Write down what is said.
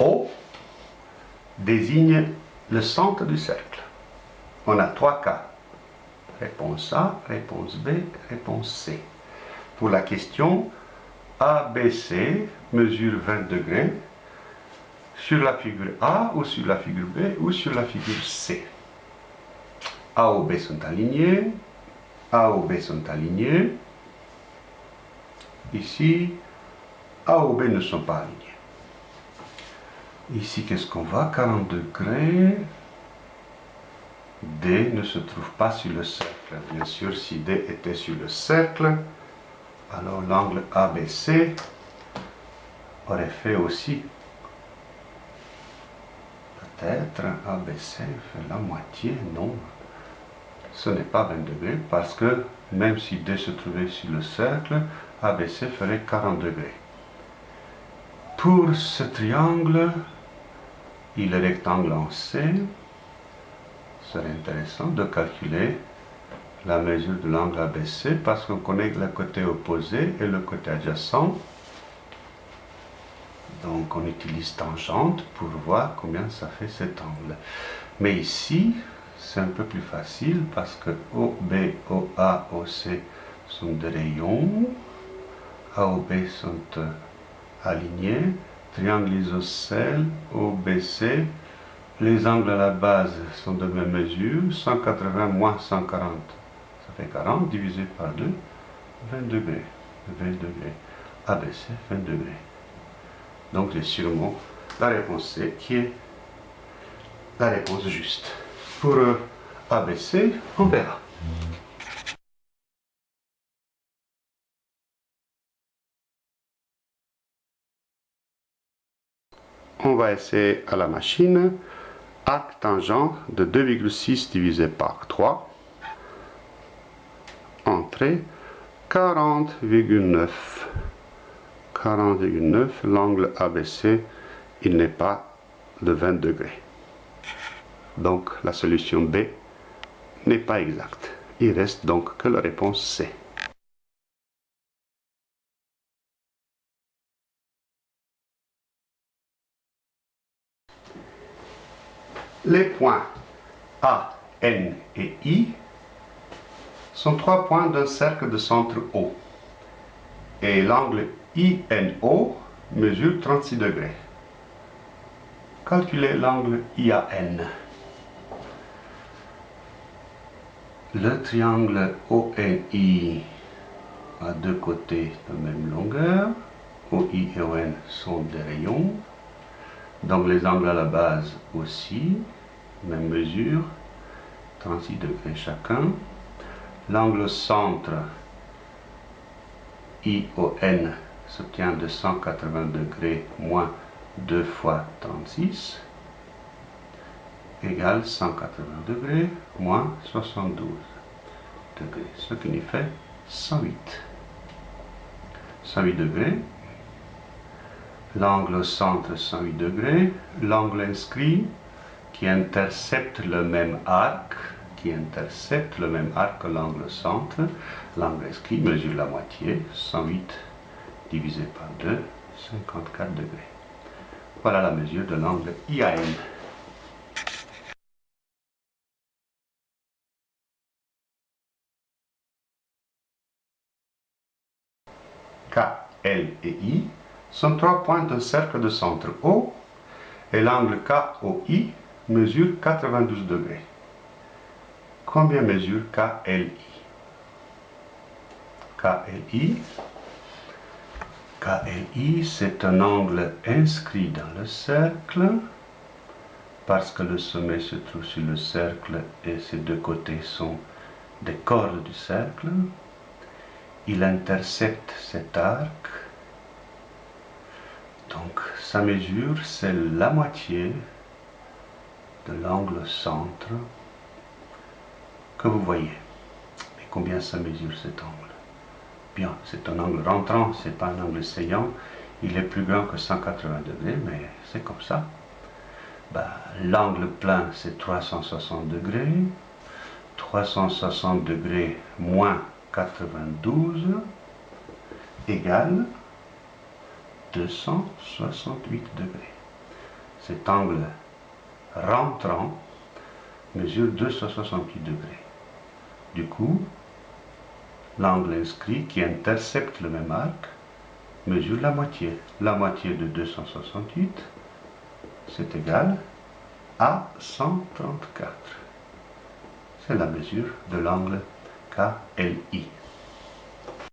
O désigne le centre du cercle. On a trois cas. Réponse A, réponse B, réponse C. Pour la question ABC mesure 20 degrés sur la figure A ou sur la figure B ou sur la figure C. A ou B sont alignés, A ou B sont alignés. Ici, A ou B ne sont pas alignés. Ici, qu'est-ce qu'on voit? 40 degrés. D ne se trouve pas sur le cercle. Bien sûr, si D était sur le cercle, alors l'angle ABC aurait fait aussi peut-être ABC fait la moitié, non. Ce n'est pas 20 degrés parce que même si D se trouvait sur le cercle, ABC ferait 40 degrés. Pour ce triangle, il est rectangle en C, serait intéressant de calculer la mesure de l'angle ABC parce qu'on connaît le côté opposé et le côté adjacent. Donc on utilise tangente pour voir combien ça fait cet angle. Mais ici, c'est un peu plus facile parce que OB, OA, OC sont des rayons. AOB sont euh, alignés. Triangle isocèle, OBC. Les angles à la base sont de même mesure. 180 moins 140, ça fait 40 divisé par 2, 20 degrés. 20 degrés. ABC, 20 degrés. Donc j'ai sûrement la réponse C qui est la réponse juste. Pour euh, ABC, on verra. On va essayer à la machine arc tangent de 2,6 divisé par 3. Entrée 40,9. 40,9, l'angle ABC, il n'est pas de 20 degrés. Donc la solution B n'est pas exacte. Il reste donc que la réponse C. Les points A, N et I sont trois points d'un cercle de centre O. Et l'angle INO mesure 36 degrés. Calculez l'angle IAN. Le triangle ONI a deux côtés de même longueur. OI et ON sont des rayons. Donc les angles à la base aussi, même mesure, 36 degrés chacun. L'angle centre ION s'obtient de 180 degrés moins 2 fois 36 égale 180 degrés moins 72 degrés, ce qui nous fait 108. 108 degrés, l'angle centre 108 degrés, l'angle inscrit qui intercepte le même arc, qui intercepte le même arc que l'angle centre, l'angle inscrit mesure la moitié, 108 divisé par 2, 54 degrés. Voilà la mesure de l'angle IAN. K, L et I sont trois points d'un cercle de centre O et l'angle KOI mesure 92 degrés. Combien mesure KLI KLI KLI, c'est un angle inscrit dans le cercle parce que le sommet se trouve sur le cercle et ses deux côtés sont des cordes du cercle il intercepte cet arc. Donc sa mesure, c'est la moitié de l'angle centre que vous voyez. Mais combien ça mesure cet angle? Bien, c'est un angle rentrant, c'est pas un angle saillant. Il est plus grand que 180 degrés, mais c'est comme ça. Ben, l'angle plein, c'est 360 degrés. 360 degrés moins 92 égale 268 degrés. cet angle rentrant mesure 268 degrés. Du coup, l'angle inscrit qui intercepte le même arc mesure la moitié. La moitié de 268, c'est égal à 134. C'est la mesure de l'angle KLI.